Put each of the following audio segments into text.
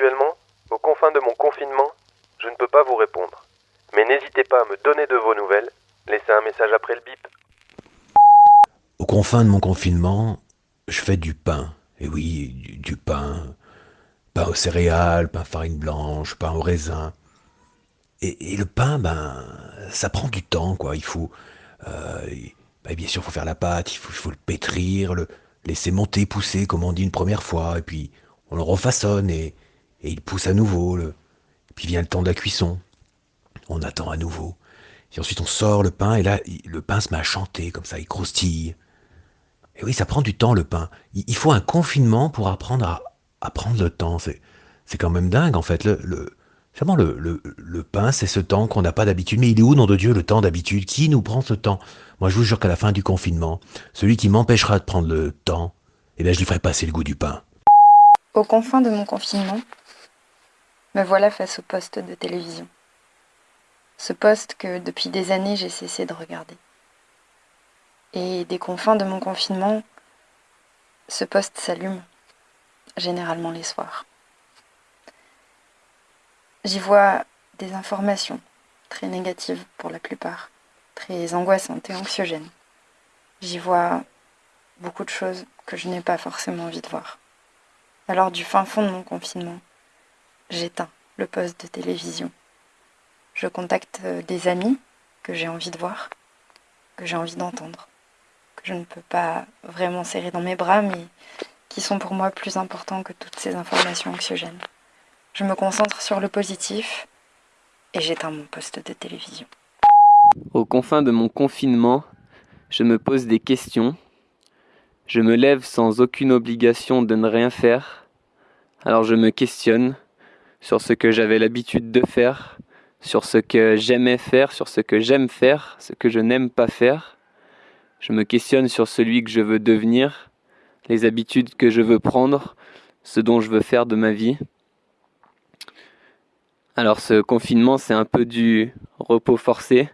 Actuellement, aux confins de mon confinement, je ne peux pas vous répondre. Mais n'hésitez pas à me donner de vos nouvelles. Laissez un message après le bip. Aux confins de mon confinement, je fais du pain. Et oui, du, du pain. Pain aux céréales, pain farine blanche, pain au raisin. Et, et le pain, ben, ça prend du temps, quoi. Il faut, euh, ben, bien sûr, il faut faire la pâte, il faut, il faut le pétrir, le laisser monter, pousser, comme on dit une première fois, et puis on le refaçonne et, et il pousse à nouveau. Le, puis vient le temps de la cuisson. On attend à nouveau. Et ensuite on sort le pain et là le pain se met à chanter comme ça, il croustille. Et oui, ça prend du temps le pain. Il, faut un confinement pour apprendre à, prendre le temps. C'est, c'est quand même dingue en fait. Le, Vraiment, le, le pain, c'est ce temps qu'on n'a pas d'habitude. Mais il est où, nom de Dieu, le temps d'habitude? Qui nous prend ce temps? Moi, je vous jure qu'à la fin du confinement, celui qui m'empêchera de prendre le temps, eh bien, je lui ferai passer le goût du pain. Aux confins de mon confinement, me voilà face au poste de télévision. Ce poste que depuis des années j'ai cessé de regarder. Et des confins de mon confinement, ce poste s'allume, généralement les soirs. J'y vois des informations très négatives pour la plupart, très angoissantes et anxiogènes. J'y vois beaucoup de choses que je n'ai pas forcément envie de voir. Alors du fin fond de mon confinement, j'éteins le poste de télévision. Je contacte euh, des amis que j'ai envie de voir, que j'ai envie d'entendre, que je ne peux pas vraiment serrer dans mes bras, mais qui sont pour moi plus importants que toutes ces informations anxiogènes. Je me concentre sur le positif et j'éteins mon poste de télévision. Aux confins de mon confinement, je me pose des questions. Je me lève sans aucune obligation de ne rien faire. Alors je me questionne sur ce que j'avais l'habitude de faire, sur ce que j'aimais faire, sur ce que j'aime faire, ce que je n'aime pas faire. Je me questionne sur celui que je veux devenir, les habitudes que je veux prendre, ce dont je veux faire de ma vie. Alors ce confinement, c'est un peu du repos forcé,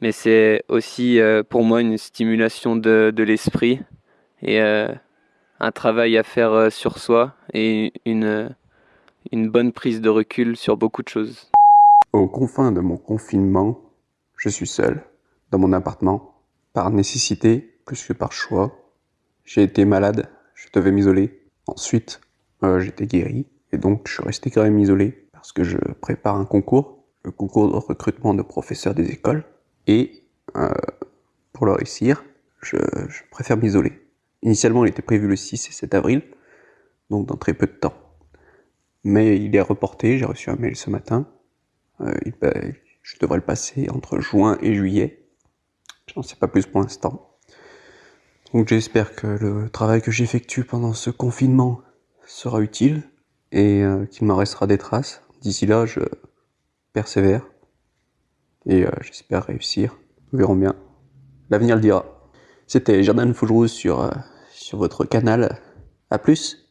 mais c'est aussi euh, pour moi une stimulation de, de l'esprit et euh, un travail à faire euh, sur soi et une, une bonne prise de recul sur beaucoup de choses. Aux confins de mon confinement, je suis seul, dans mon appartement, par nécessité plus que par choix. J'ai été malade, je devais m'isoler. Ensuite, euh, j'étais guéri, et donc je suis resté quand même isolé, parce que je prépare un concours, le concours de recrutement de professeurs des écoles, et euh, pour le réussir, je, je préfère m'isoler. Initialement, il était prévu le 6 et 7 avril, donc dans très peu de temps. Mais il est reporté, j'ai reçu un mail ce matin, euh, bah, je devrais le passer entre juin et juillet. J'en sais pas plus pour l'instant. Donc j'espère que le travail que j'effectue pendant ce confinement sera utile et euh, qu'il m'en restera des traces. D'ici là, je persévère et euh, j'espère réussir. Nous verrons bien. L'avenir le dira. C'était Jordan Fougerou sur, sur votre canal. À plus